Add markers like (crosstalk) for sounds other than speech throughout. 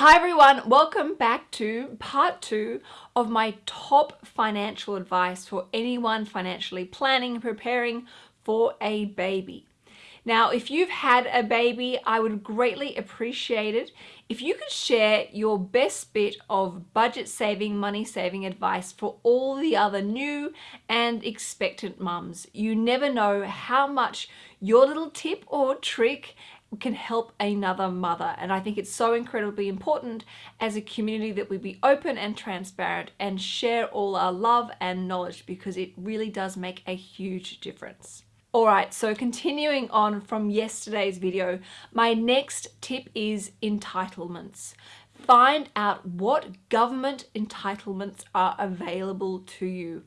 Hi everyone, welcome back to part two of my top financial advice for anyone financially planning and preparing for a baby. Now, if you've had a baby, I would greatly appreciate it if you could share your best bit of budget saving, money saving advice for all the other new and expectant mums. You never know how much your little tip or trick can help another mother. And I think it's so incredibly important as a community that we be open and transparent and share all our love and knowledge because it really does make a huge difference. Alright, so continuing on from yesterday's video, my next tip is entitlements. Find out what government entitlements are available to you.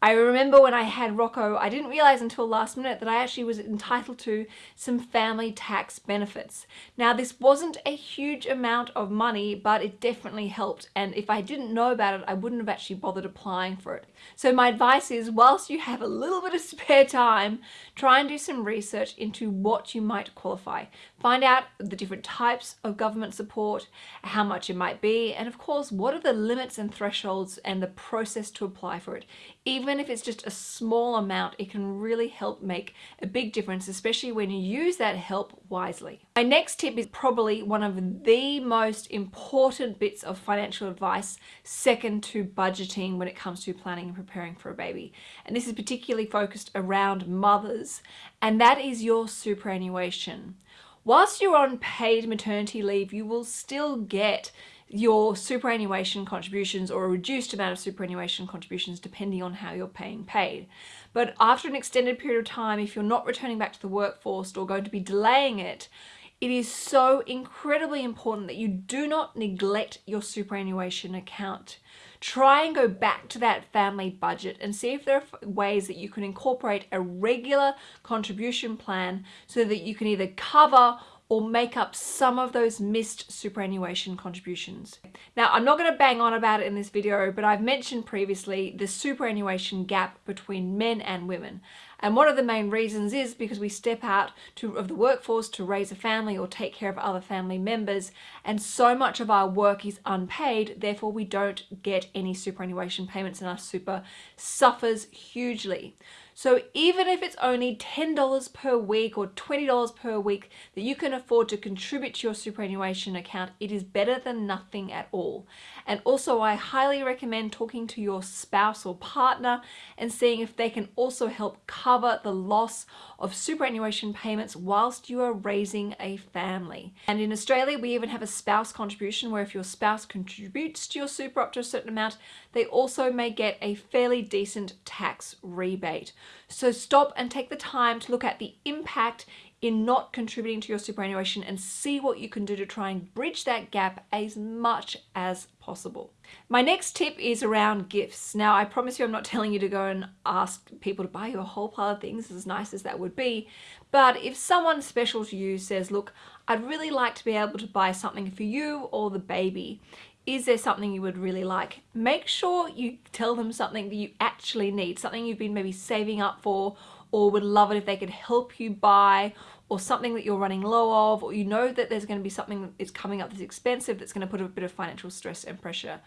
I remember when I had Rocco, I didn't realize until last minute that I actually was entitled to some family tax benefits. Now this wasn't a huge amount of money, but it definitely helped. And if I didn't know about it, I wouldn't have actually bothered applying for it. So my advice is whilst you have a little bit of (laughs) spare time, try and do some research into what you might qualify. Find out the different types of government support, how much it might be, and of course, what are the limits and thresholds and the process to apply for it. Even if it's just a small amount, it can really help make a big difference, especially when you use that help wisely. My next tip is probably one of the most important bits of financial advice, second to budgeting when it comes to planning and preparing for a baby. And this is particularly focused around mothers, and that is your superannuation. Whilst you're on paid maternity leave, you will still get your superannuation contributions or a reduced amount of superannuation contributions depending on how you're paying paid. But after an extended period of time, if you're not returning back to the workforce or going to be delaying it, it is so incredibly important that you do not neglect your superannuation account. Try and go back to that family budget and see if there are ways that you can incorporate a regular contribution plan so that you can either cover or make up some of those missed superannuation contributions. Now, I'm not going to bang on about it in this video, but I've mentioned previously the superannuation gap between men and women. And one of the main reasons is because we step out to, of the workforce to raise a family or take care of other family members. And so much of our work is unpaid, therefore we don't get any superannuation payments and our super suffers hugely. So even if it's only $10 per week or $20 per week that you can afford to contribute to your superannuation account, it is better than nothing at all. And also I highly recommend talking to your spouse or partner and seeing if they can also help cover the loss of superannuation payments whilst you are raising a family. And in Australia, we even have a spouse contribution where if your spouse contributes to your super up to a certain amount, they also may get a fairly decent tax rebate. So stop and take the time to look at the impact in not contributing to your superannuation and see what you can do to try and bridge that gap as much as possible. My next tip is around gifts. Now, I promise you I'm not (laughs) telling you to go and ask people to buy you a whole pile of things, as nice as that would be, but if someone special to you says, look, I'd really like to be able to buy something for you or the baby, is there something you would really like? Make sure you tell them something that you actually need, something you've been maybe saving up for or would love it if they could help you buy or something that you're running low of or you know that there's going to be something that is coming up that's expensive that's going to put a bit of financial stress and pressure.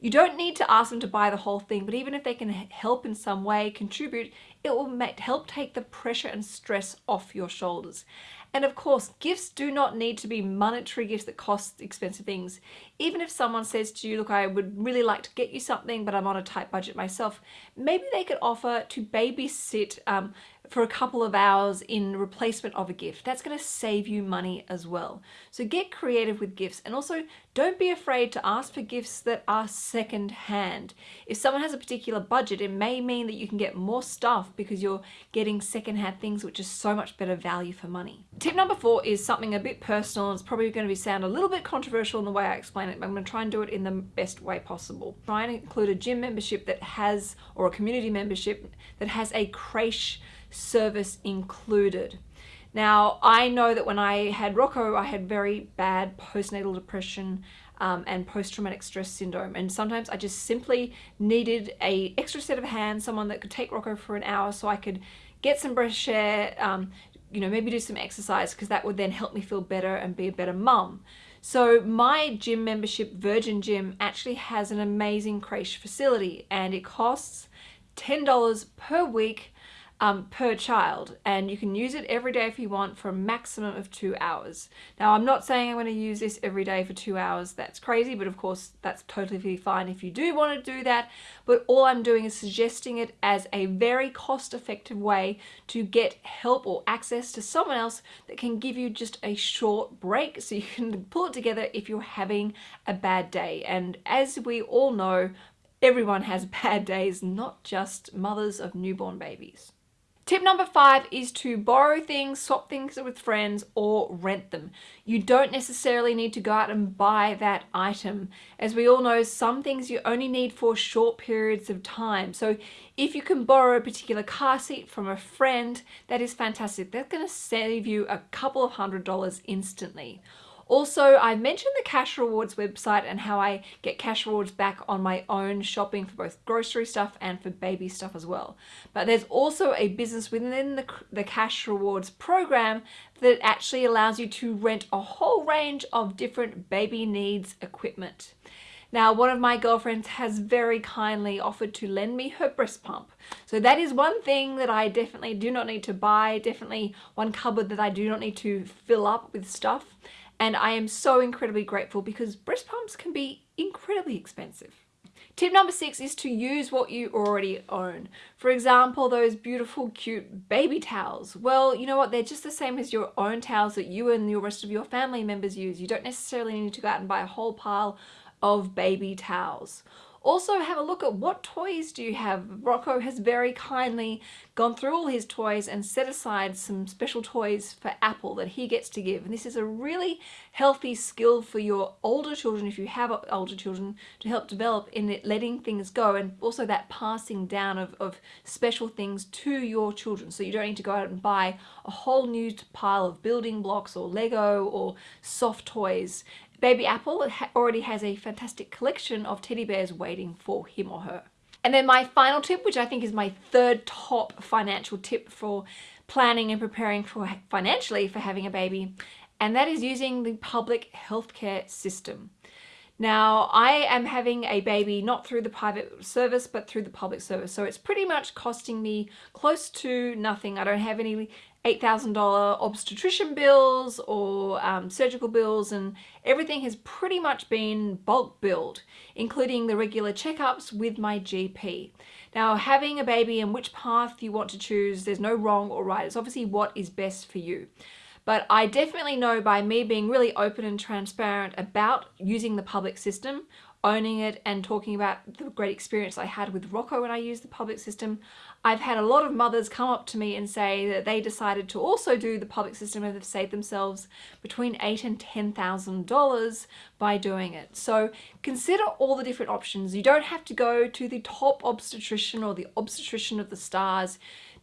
You don't need to ask them to buy the whole thing, but even if they can help in some way, contribute, it will help take the pressure and stress off your shoulders. And of course, gifts do not need to be monetary gifts that cost expensive things. Even if someone says to you, look, I would really like to get you something, but I'm on a tight budget myself, maybe they could offer to babysit um, for a couple of hours in replacement of a gift. That's going to save you money as well. So get creative with gifts and also don't be afraid to ask for gifts that are second hand. If someone has a particular budget, it may mean that you can get more stuff because you're getting second hand things which is so much better value for money. Tip number four is something a bit personal. It's probably going to be sound a little bit controversial in the way I explain it, but I'm going to try and do it in the best way possible. Try and include a gym membership that has, or a community membership that has a creche service included. Now, I know that when I had Rocco, I had very bad postnatal depression um, and post-traumatic stress syndrome. And sometimes I just simply needed a extra set of hands, someone that could take Rocco for an hour so I could get some fresh air, um, you know, maybe do some exercise because that would then help me feel better and be a better mum. So my gym membership, Virgin Gym, actually has an amazing creche facility and it costs $10 per week um, per child and you can use it every day if you want for a maximum of two hours. Now I'm not saying I'm going to use this every day for two hours, that's crazy, but of course that's totally fine if you do want to do that, but all I'm doing is suggesting it as a very cost effective way to get help or access to someone else that can give you just a short break so you can (laughs) pull it together if you're having a bad day. And as we all know, everyone has (laughs) bad days, not just mothers of newborn babies. Tip number five is to borrow things, swap things with friends, or rent them. You don't necessarily need to go out and buy that item. As we all know, some things you only need for short periods of time. So if you can borrow a particular car seat from a friend, that is fantastic. That's going to save you a couple of hundred dollars instantly. Also, I mentioned the Cash Rewards website and how I get cash rewards back on my own shopping for both grocery stuff and for baby stuff as well. But there's also a business within the, the Cash Rewards program that actually allows you to rent a whole range of different baby needs equipment. Now, one of my girlfriends has very kindly offered to lend me her breast pump. So that is one thing that I definitely do not need to buy, definitely one cupboard that I do not need to fill up with stuff and I am so incredibly grateful because breast pumps can be incredibly expensive. Tip number six is to use what you already own. For example, those beautiful, cute baby towels. Well, you know what? They're just the same as your own towels that you and the rest of your family members use. You don't necessarily need to go out and buy a whole pile of baby towels. Also have a look at what toys do you have. Rocco has very kindly gone through all his toys and set aside some special toys for Apple that he gets to give. And this is a really healthy skill for your older children, if you have older children, to help develop in letting things go and also that passing down of, of special things to your children. So you don't need to go out and buy a whole new pile of building blocks or Lego or soft toys. Baby Apple already has a fantastic collection of teddy bears waiting for him or her. And then my final tip, which I think is my third top financial tip for planning and preparing for financially for having a baby, and that is using the public healthcare system. Now, I am having a baby not through the private service, but through the public service. So it's pretty much costing me close to nothing. I don't have any $8,000 obstetrician bills or um, surgical bills and everything has pretty much been bulk billed, including the regular checkups with my GP. Now, having a baby and which path you want to choose, there's no wrong or right. It's obviously what is best for you. But I definitely know by me being really open and transparent about using the public system, owning it and talking about the great experience I had with Rocco when I used the public system. I've had a lot of mothers come up to me and say that they decided to also do the public system and have saved themselves between eight and ten thousand dollars by doing it. So consider all the different options. You don't have to go to the top obstetrician or the obstetrician of the stars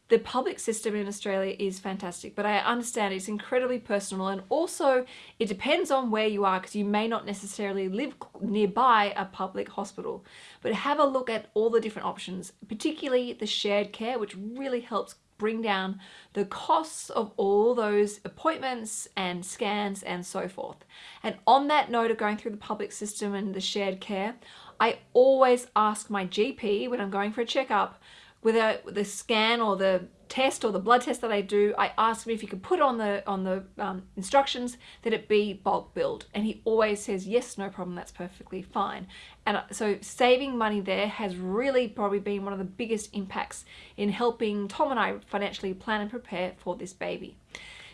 the public system in Australia is fantastic, but I understand it's incredibly personal and also it depends on where you are because you may not necessarily live nearby a public hospital. But have a look at all the different options, particularly the shared care, which really helps bring down the costs of all those appointments and scans and so forth. And on that note of going through the public system and the shared care, I always ask my GP when I'm going for a checkup a the scan or the test or the blood test that I do, I ask him if he could put on the on the um, instructions that it be bulk billed, and he always says yes, no problem, that's perfectly fine. And uh, so saving money there has really probably been one of the biggest impacts in helping Tom and I financially plan and prepare for this baby.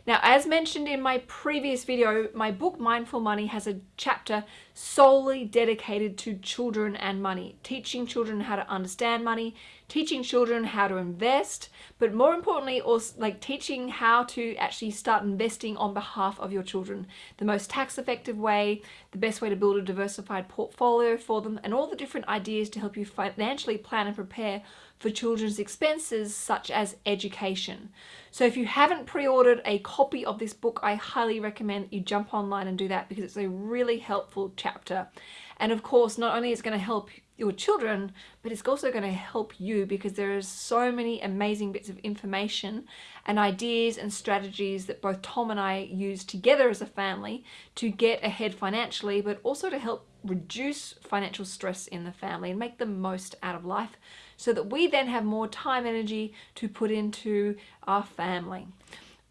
Now, as mentioned in my previous video, my book Mindful Money has a chapter solely dedicated to children and money, teaching children how to understand money, teaching children how to invest, but more importantly, also like teaching how to actually start investing on behalf of your children. The most tax effective way, the best way to build a diversified portfolio for them, and all the different ideas to help you financially plan and prepare for children's expenses such as education. So if you haven't pre-ordered a copy of this book, I highly recommend you jump online and do that because it's a really helpful chapter. And of course, not only is it going to help your children, but it's also going to help you because there is so many amazing bits of information and ideas and strategies that both Tom and I use together as a family to get ahead financially, but also to help reduce financial stress in the family and make the most out of life so that we then have more time energy to put into our family.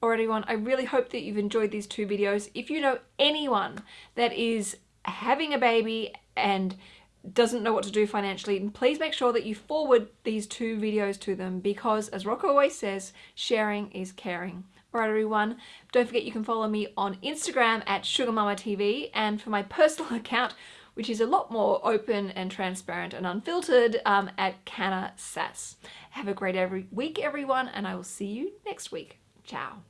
Alright everyone, I really hope that you've enjoyed these two videos. If you know anyone that is having a baby and doesn't know what to do financially, please make sure that you forward these two videos to them because as Rocco always says, sharing is caring. Alright everyone, don't forget you can follow me on Instagram at SugarMamaTV and for my (laughs) personal account which is a lot more open and transparent and unfiltered um, at Canna Sass. Have a great every week everyone and I will see you next week. Ciao.